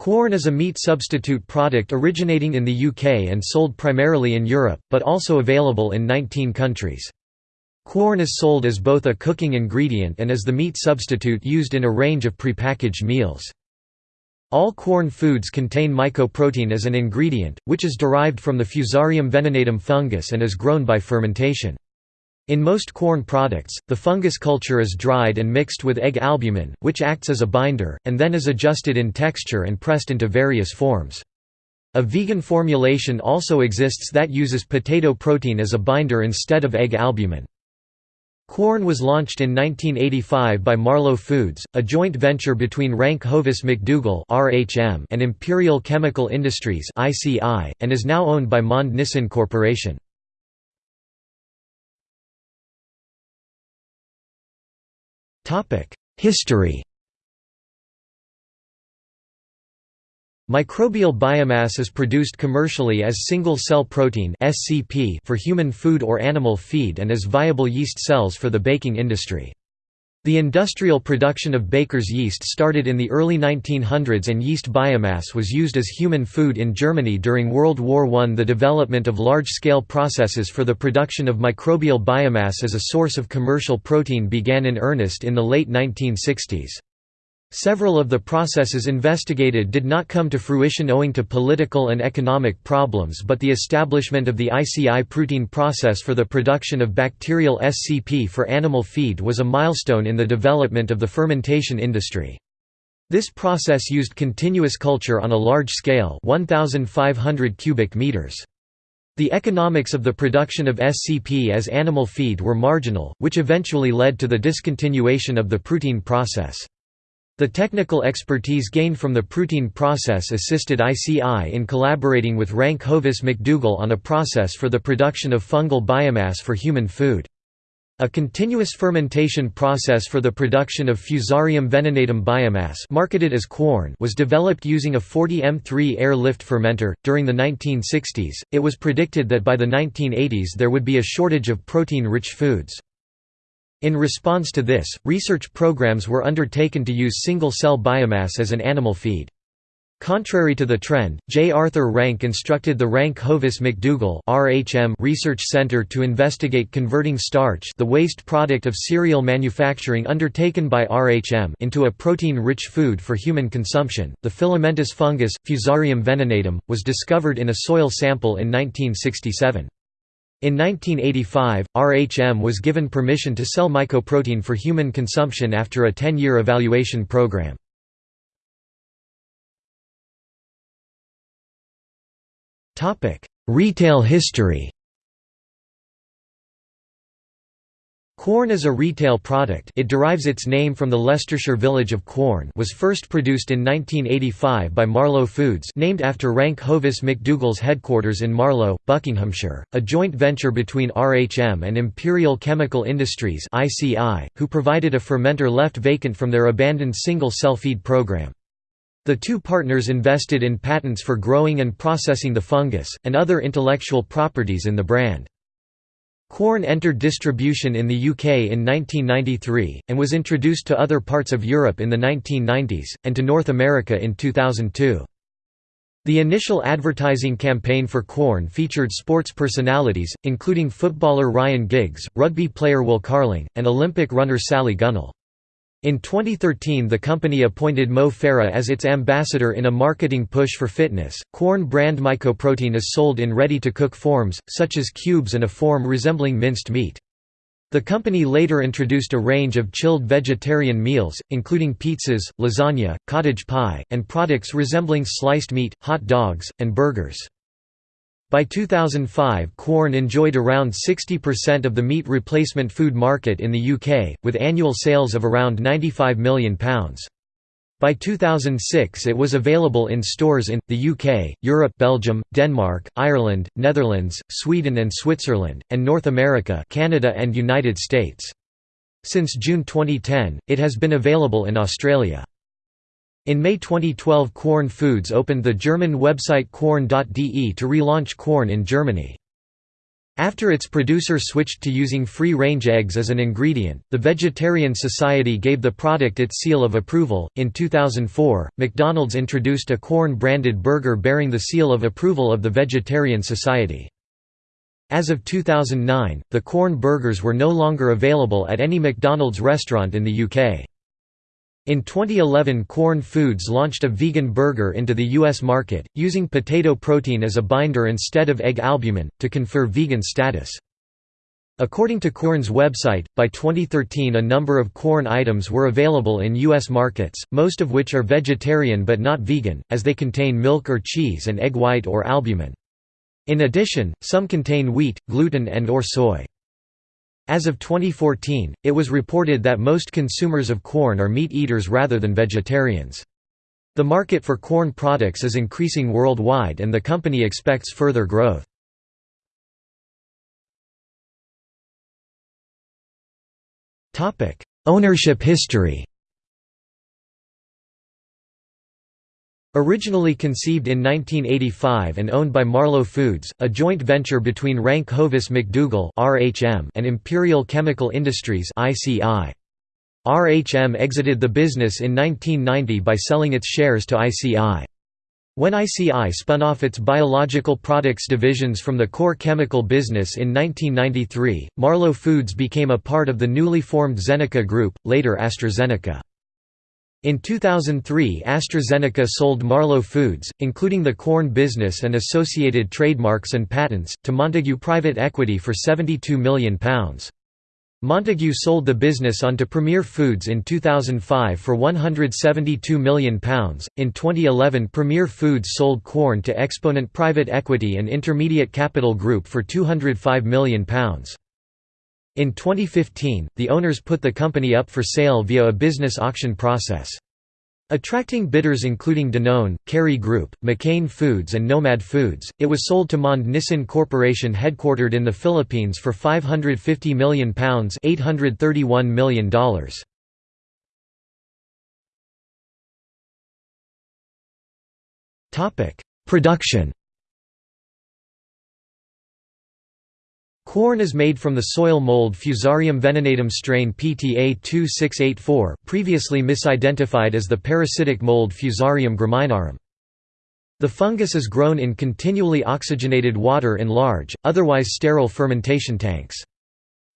Quorn is a meat substitute product originating in the UK and sold primarily in Europe, but also available in 19 countries. Quorn is sold as both a cooking ingredient and as the meat substitute used in a range of prepackaged meals. All Quorn foods contain mycoprotein as an ingredient, which is derived from the Fusarium venenatum fungus and is grown by fermentation. In most Quorn products, the fungus culture is dried and mixed with egg albumin, which acts as a binder, and then is adjusted in texture and pressed into various forms. A vegan formulation also exists that uses potato protein as a binder instead of egg albumin. Quorn was launched in 1985 by Marlow Foods, a joint venture between Rank Hovis McDougall and Imperial Chemical Industries and is now owned by Monde Nissin Corporation. History Microbial biomass is produced commercially as single-cell protein for human food or animal feed and as viable yeast cells for the baking industry. The industrial production of baker's yeast started in the early 1900s and yeast biomass was used as human food in Germany during World War I. The development of large-scale processes for the production of microbial biomass as a source of commercial protein began in earnest in the late 1960s. Several of the processes investigated did not come to fruition owing to political and economic problems but the establishment of the ICI protein process for the production of bacterial SCP for animal feed was a milestone in the development of the fermentation industry. This process used continuous culture on a large scale 1,500 cubic meters. The economics of the production of SCP as animal feed were marginal, which eventually led to the discontinuation of the protein process. The technical expertise gained from the protein process assisted ICI in collaborating with Rank Hovis McDougall on a process for the production of fungal biomass for human food. A continuous fermentation process for the production of Fusarium venenatum biomass marketed as Quorn was developed using a 40 M3 air lift fermenter. During the 1960s, it was predicted that by the 1980s there would be a shortage of protein-rich foods. In response to this, research programs were undertaken to use single-cell biomass as an animal feed. Contrary to the trend, J. Arthur Rank instructed the Rank Hovis McDougall Research Center to investigate converting starch the waste product of cereal manufacturing undertaken by RHM into a protein-rich food for human consumption. The filamentous fungus, Fusarium venenatum, was discovered in a soil sample in 1967. In 1985, RHM was given permission to sell mycoprotein for human consumption after a 10-year evaluation program. Retail history Quorn is a retail product it derives its name from the Leicestershire village of Quorn was first produced in 1985 by Marlow Foods named after Rank Hovis McDougall's headquarters in Marlow, Buckinghamshire, a joint venture between RHM and Imperial Chemical Industries who provided a fermenter left vacant from their abandoned single-cell feed program. The two partners invested in patents for growing and processing the fungus, and other intellectual properties in the brand. Quorn entered distribution in the UK in 1993, and was introduced to other parts of Europe in the 1990s, and to North America in 2002. The initial advertising campaign for Quorn featured sports personalities, including footballer Ryan Giggs, rugby player Will Carling, and Olympic runner Sally Gunnell. In 2013 the company appointed Mo Farah as its ambassador in a marketing push for fitness. Quorn brand mycoprotein is sold in ready-to-cook forms, such as cubes and a form resembling minced meat. The company later introduced a range of chilled vegetarian meals, including pizzas, lasagna, cottage pie, and products resembling sliced meat, hot dogs, and burgers. By 2005 Quorn enjoyed around 60% of the meat replacement food market in the UK, with annual sales of around £95 million. By 2006 it was available in stores in, the UK, Europe Belgium, Denmark, Ireland, Netherlands, Sweden and Switzerland, and North America Canada and United States. Since June 2010, it has been available in Australia. In May 2012 Quorn Foods opened the German website quorn.de to relaunch Quorn in Germany. After its producer switched to using free-range eggs as an ingredient, the Vegetarian Society gave the product its seal of approval. In 2004, McDonald's introduced a Quorn-branded burger bearing the seal of approval of the Vegetarian Society. As of 2009, the Quorn burgers were no longer available at any McDonald's restaurant in the UK. In 2011 Quorn Foods launched a vegan burger into the U.S. market, using potato protein as a binder instead of egg albumin, to confer vegan status. According to Quorn's website, by 2013 a number of Quorn items were available in U.S. markets, most of which are vegetarian but not vegan, as they contain milk or cheese and egg white or albumin. In addition, some contain wheat, gluten and or soy. As of 2014, it was reported that most consumers of Quorn are meat eaters rather than vegetarians. The market for Quorn products is increasing worldwide and the company expects further growth. Ownership history Originally conceived in 1985 and owned by Marlow Foods, a joint venture between Rank Hovis McDougall and Imperial Chemical Industries RHM exited the business in 1990 by selling its shares to ICI. When ICI spun off its biological products divisions from the core chemical business in 1993, Marlow Foods became a part of the newly formed Zeneca Group, later AstraZeneca. In 2003 AstraZeneca sold Marlow Foods, including the Quorn business and associated trademarks and patents, to Montagu Private Equity for £72 million. Montagu sold the business on to Premier Foods in 2005 for £172 million. In 2011, Premier Foods sold Quorn to Exponent Private Equity and Intermediate Capital Group for £205 million. In 2015, the owners put the company up for sale via a business auction process. Attracting bidders including Danone, Kerry Group, McCain Foods and Nomad Foods, it was sold to Monde Nissin Corporation headquartered in the Philippines for £550 million $831 million. Production Quorn is made from the soil mold Fusarium venenatum strain PTA 2684, previously misidentified as the parasitic mold Fusarium graminearum. The fungus is grown in continually oxygenated water in large, otherwise sterile fermentation tanks.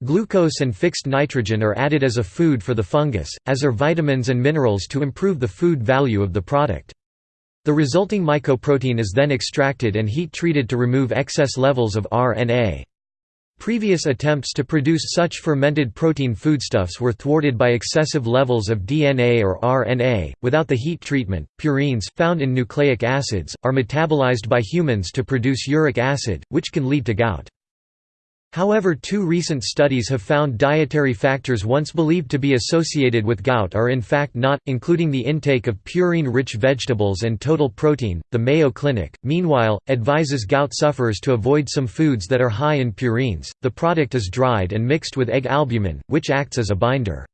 Glucose and fixed nitrogen are added as a food for the fungus, as are vitamins and minerals to improve the food value of the product. The resulting mycoprotein is then extracted and heat treated to remove excess levels of RNA. Previous attempts to produce such fermented protein foodstuffs were thwarted by excessive levels of DNA or RNA. Without the heat treatment, purines found in nucleic acids are metabolized by humans to produce uric acid, which can lead to gout. However two recent studies have found dietary factors once believed to be associated with gout are in fact not, including the intake of purine-rich vegetables and total protein. The Mayo Clinic, meanwhile, advises gout sufferers to avoid some foods that are high in purines. The product is dried and mixed with egg albumin, which acts as a binder.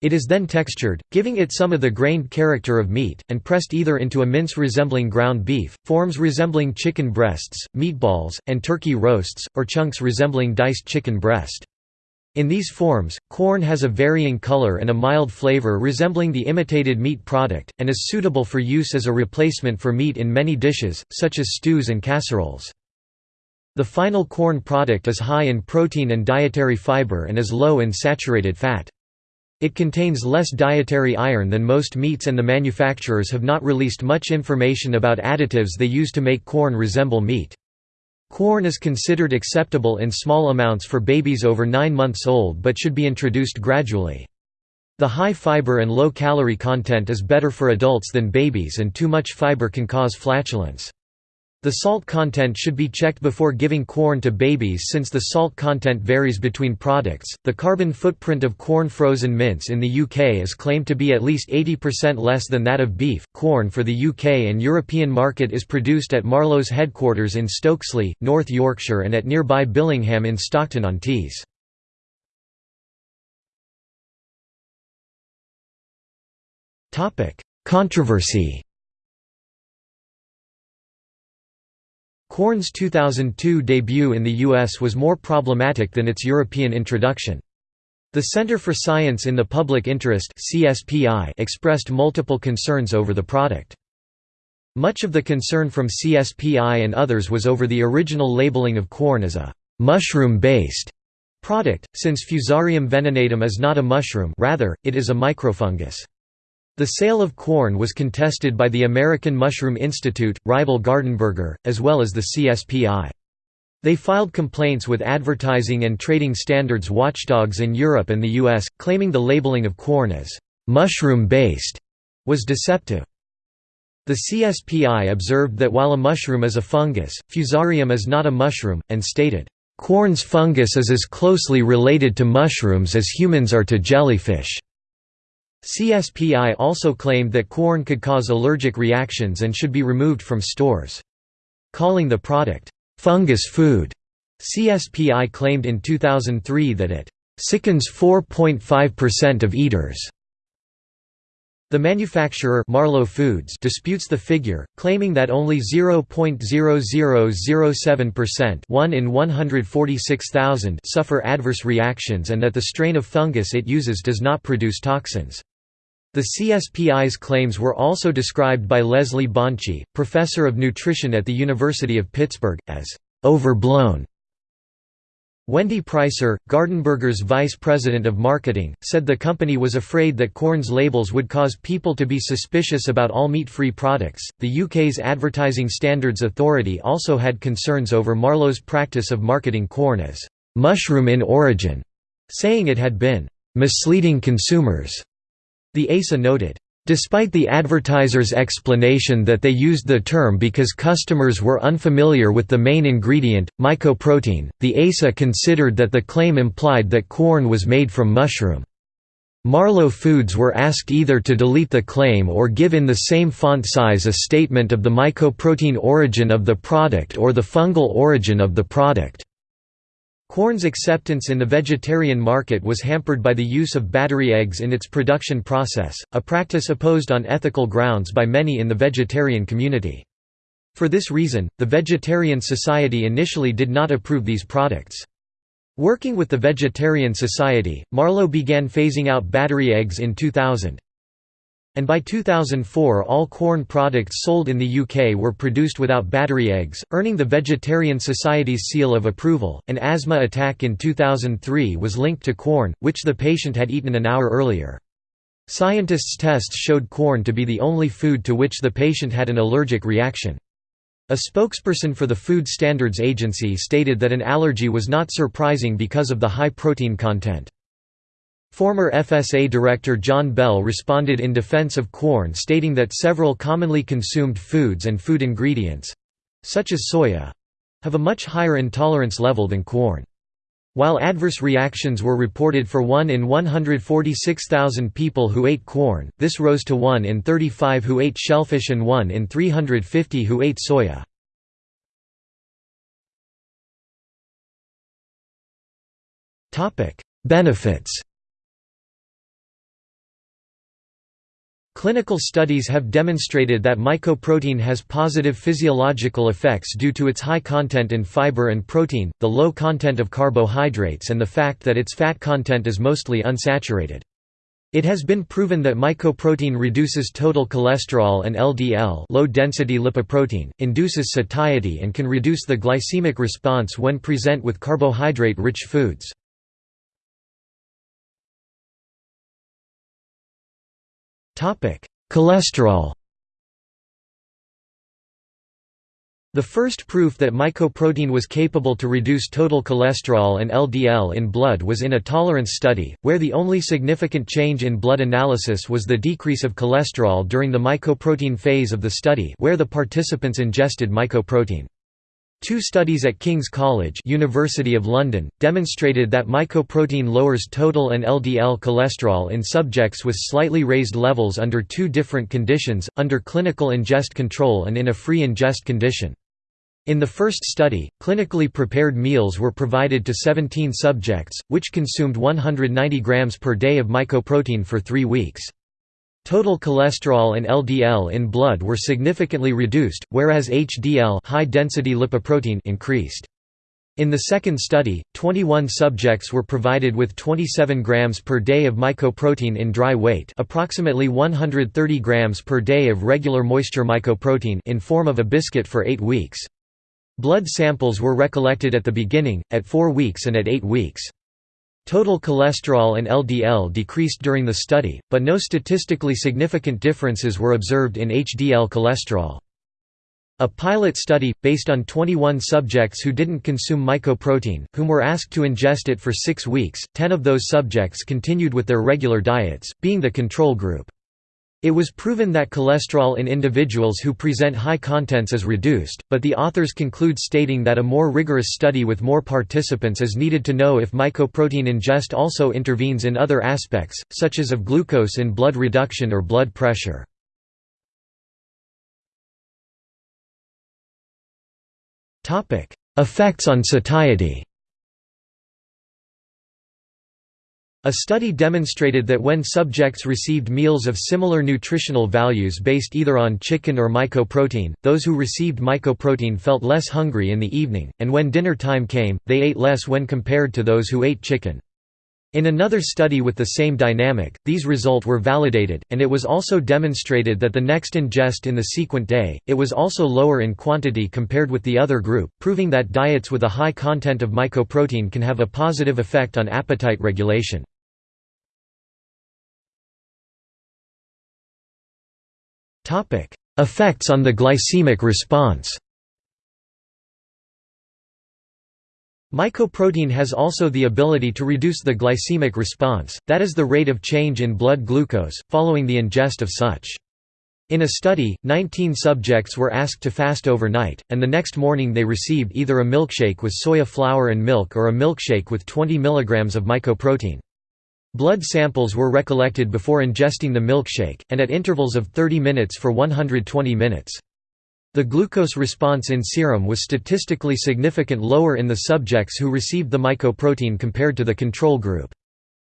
It is then textured, giving it some of the grained character of meat, and pressed either into a mince resembling ground beef, forms resembling chicken breasts, meatballs, and turkey roasts, or chunks resembling diced chicken breast. In these forms, Quorn has a varying color and a mild flavor resembling the imitated meat product, and is suitable for use as a replacement for meat in many dishes, such as stews and casseroles. The final Quorn product is high in protein and dietary fiber and is low in saturated fat. It contains less dietary iron than most meats and the manufacturers have not released much information about additives they use to make Quorn resemble meat. Quorn is considered acceptable in small amounts for babies over 9 months old but should be introduced gradually. The high fiber and low calorie content is better for adults than babies and too much fiber can cause flatulence. The salt content should be checked before giving Quorn to babies since the salt content varies between products. The carbon footprint of Quorn frozen mince in the UK is claimed to be at least 80% less than that of beef. Quorn for the UK and European market is produced at Marlow's headquarters in Stokesley, North Yorkshire and at nearby Billingham in Stockton-on-Tees. Controversy Quorn's 2002 debut in the US was more problematic than its European introduction. The Center for Science in the Public Interest expressed multiple concerns over the product. Much of the concern from CSPI and others was over the original labeling of Quorn as a «mushroom-based» product, since Fusarium venenatum is not a mushroom rather, it is a microfungus. The sale of Quorn was contested by the American Mushroom Institute, rival Gardenburger, as well as the CSPI. They filed complaints with advertising and trading standards watchdogs in Europe and the US, claiming the labeling of Quorn as mushroom-based was deceptive. The CSPI observed that while a mushroom is a fungus, Fusarium is not a mushroom, and stated, "...Quorn's fungus is as closely related to mushrooms as humans are to jellyfish." CSPI also claimed that Quorn could cause allergic reactions and should be removed from stores. Calling the product, "...fungus food", CSPI claimed in 2003 that it "...sickens 4.5% of eaters." The manufacturer Marlow Foods disputes the figure, claiming that only 0.0007% 1 in 146,000 suffer adverse reactions and that the strain of fungus it uses does not produce toxins. The CSPI's claims were also described by Leslie Bonci, professor of nutrition at the University of Pittsburgh, as overblown. Wendy Pricer, Gardenburger's vice president of marketing, said the company was afraid that Quorn's labels would cause people to be suspicious about all meat-free products. The UK's Advertising Standards Authority also had concerns over Marlow's practice of marketing Quorn as mushroom in origin, saying it had been misleading consumers. The ASA noted, Despite the advertiser's explanation that they used the term because customers were unfamiliar with the main ingredient, mycoprotein, the ASA considered that the claim implied that Quorn was made from mushroom. Marlow Foods were asked either to delete the claim or give in the same font size a statement of the mycoprotein origin of the product or the fungal origin of the product. Quorn's acceptance in the vegetarian market was hampered by the use of battery eggs in its production process, a practice opposed on ethical grounds by many in the vegetarian community. For this reason, the Vegetarian Society initially did not approve these products. Working with the Vegetarian Society, Marlow began phasing out battery eggs in 2000 and by 2004 all Quorn products sold in the UK were produced without battery eggs, earning the Vegetarian Society's seal of approval. An asthma attack in 2003 was linked to Quorn, which the patient had eaten an hour earlier. Scientists' tests showed Quorn to be the only food to which the patient had an allergic reaction. A spokesperson for the Food Standards Agency stated that an allergy was not surprising because of the high protein content. Former FSA Director John Bell responded in defense of Quorn stating that several commonly consumed foods and food ingredients—such as soya—have a much higher intolerance level than Quorn. While adverse reactions were reported for 1 in 146,000 people who ate Quorn, this rose to 1 in 35 who ate shellfish and 1 in 350 who ate soya. Benefits Clinical studies have demonstrated that mycoprotein has positive physiological effects due to its high content in fiber and protein, the low content of carbohydrates and the fact that its fat content is mostly unsaturated. It has been proven that mycoprotein reduces total cholesterol and LDL low-density lipoprotein, induces satiety and can reduce the glycemic response when present with carbohydrate-rich foods. Cholesterol The first proof that mycoprotein was capable to reduce total cholesterol and LDL in blood was in a tolerance study, where the only significant change in blood analysis was the decrease of cholesterol during the mycoprotein phase of the study where the participants ingested mycoprotein. Two studies at King's College University of London, demonstrated that mycoprotein lowers total and LDL cholesterol in subjects with slightly raised levels under two different conditions, under clinical ingest control and in a free ingest condition. In the first study, clinically prepared meals were provided to 17 subjects, which consumed 190 grams per day of mycoprotein for three weeks. Total cholesterol and LDL in blood were significantly reduced, whereas HDL high-density lipoprotein increased. In the second study, 21 subjects were provided with 27 grams per day of mycoprotein in dry weight approximately 130 grams per day of regular moisture mycoprotein in form of a biscuit for 8 weeks. Blood samples were recollected at the beginning, at 4 weeks and at 8 weeks. Total cholesterol and LDL decreased during the study, but no statistically significant differences were observed in HDL cholesterol. A pilot study, based on 21 subjects who didn't consume mycoprotein, whom were asked to ingest it for six weeks, 10 of those subjects continued with their regular diets, being the control group. It was proven that cholesterol in individuals who present high contents is reduced, but the authors conclude stating that a more rigorous study with more participants is needed to know if mycoprotein ingest also intervenes in other aspects, such as of glucose in blood reduction or blood pressure. Effects on satiety A study demonstrated that when subjects received meals of similar nutritional values based either on chicken or mycoprotein, those who received mycoprotein felt less hungry in the evening, and when dinner time came, they ate less when compared to those who ate chicken. In another study with the same dynamic, these results were validated, and it was also demonstrated that the next ingest in the sequent day, it was also lower in quantity compared with the other group, proving that diets with a high content of mycoprotein can have a positive effect on appetite regulation. Effects on the glycemic response Mycoprotein has also the ability to reduce the glycemic response, that is the rate of change in blood glucose, following the ingest of such. In a study, 19 subjects were asked to fast overnight, and the next morning they received either a milkshake with soya flour and milk or a milkshake with 20 mg of mycoprotein. Blood samples were recollected before ingesting the milkshake, and at intervals of 30 minutes for 120 minutes. The glucose response in serum was statistically significant lower in the subjects who received the mycoprotein compared to the control group.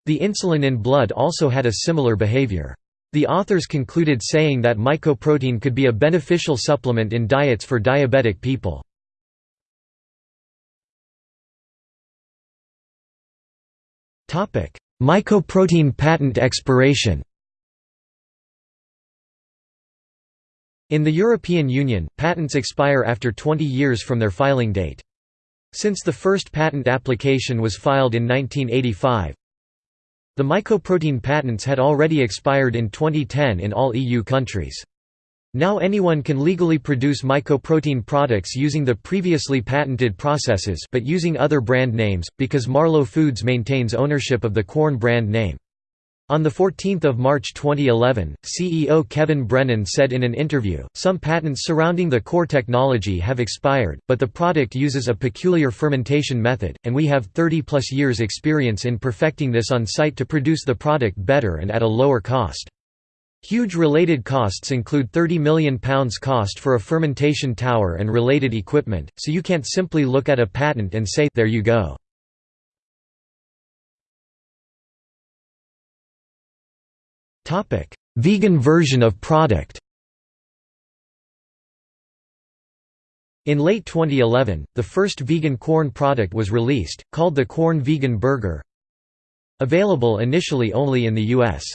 The insulin in blood also had a similar behavior. The authors concluded saying that mycoprotein could be a beneficial supplement in diets for diabetic people. Mycoprotein patent expiration In the European Union, patents expire after 20 years from their filing date. Since the first patent application was filed in 1985, the mycoprotein patents had already expired in 2010 in all EU countries. Now anyone can legally produce mycoprotein products using the previously patented processes but using other brand names, because Marlow Foods maintains ownership of the Quorn brand name. On 14 March 2011, CEO Kevin Brennan said in an interview, some patents surrounding the core technology have expired, but the product uses a peculiar fermentation method, and we have 30-plus years experience in perfecting this on site to produce the product better and at a lower cost. Huge related costs include £30 million cost for a fermentation tower and related equipment, so you can't simply look at a patent and say, there you go. Vegan version of product In late 2011, the first vegan Quorn product was released, called the Quorn Vegan Burger. Available initially only in the US.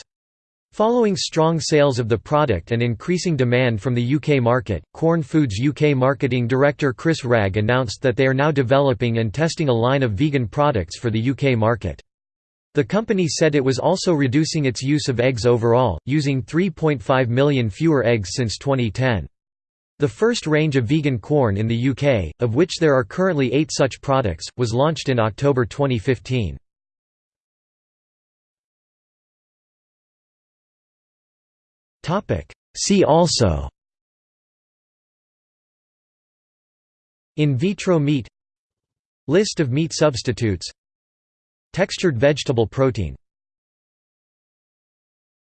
Following strong sales of the product and increasing demand from the UK market, Quorn Foods UK marketing director Chris Ragg announced that they are now developing and testing a line of vegan products for the UK market. The company said it was also reducing its use of eggs overall, using 3.5 million fewer eggs since 2010. The first range of vegan Quorn in the UK, of which there are currently eight such products, was launched in October 2015. See also In vitro meat List of meat substitutes Textured vegetable protein